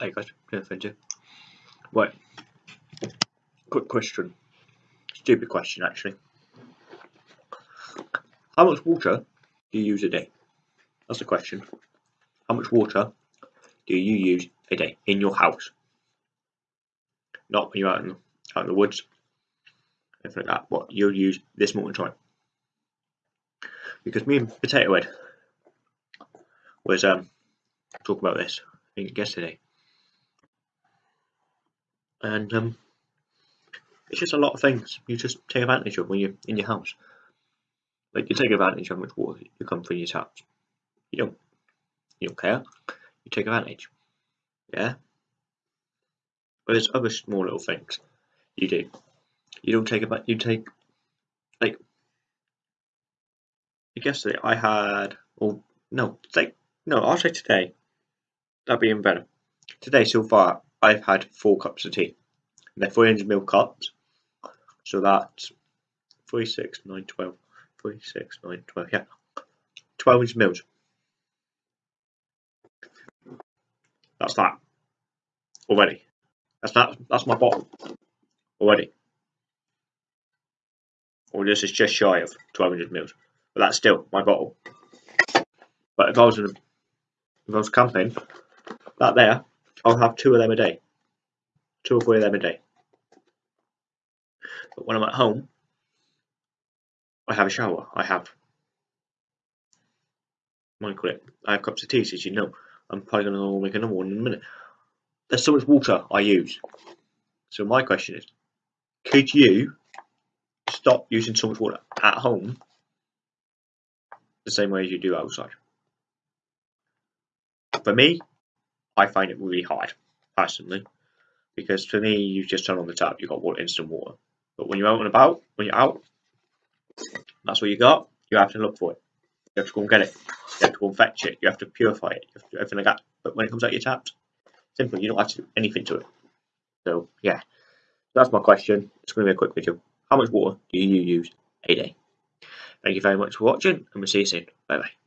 Hey guys, yeah, thank you. Right, quick question. Stupid question, actually. How much water do you use a day? That's the question. How much water do you use a day in your house? Not when you're out in, out in the woods, anything like that. What you'll use this morning time. Because me and Potato Head was um talking about this I think yesterday and um, it's just a lot of things you just take advantage of when you're in your house. Like you take advantage of how much water you come through your taps. You don't, you don't care. You take advantage. Yeah. But there's other small little things you do. You don't take about. You take like. Yesterday I had. Oh no, like no. I'll say today. That'd be even better. Today so far I've had four cups of tea. they're 400 ml cups. So that's 3, 6, 9, 12. 3, 6, 9, 12. Yeah. 12 inch mils. That's that. Already. That's that. That's my bottle. Already. Or this is just shy of 1200 mils. But that's still my bottle. But if I was in, if I was camping, that there I'll have two of them a day. Two or three of them a day. But when I'm at home, I have a shower. I have what do you call it? I have cups of tea, as you know. I'm probably going to make another one in a minute. There's so much water I use. So my question is, could you stop using so much water at home the same way as you do outside? For me, I find it really hard, personally, because for me, you just turn on the tap, you've got water, instant water. But when you're out and about, when you're out, that's what you got. You have to look for it. You have to go and get it. You have to go and fetch it. You have to purify it. You have to do everything like that. But when it comes out your taps, simple. You don't have to do anything to it. So yeah, that's my question. It's going to be a quick video. How much water do you use a day? Thank you very much for watching, and we'll see you soon. Bye bye.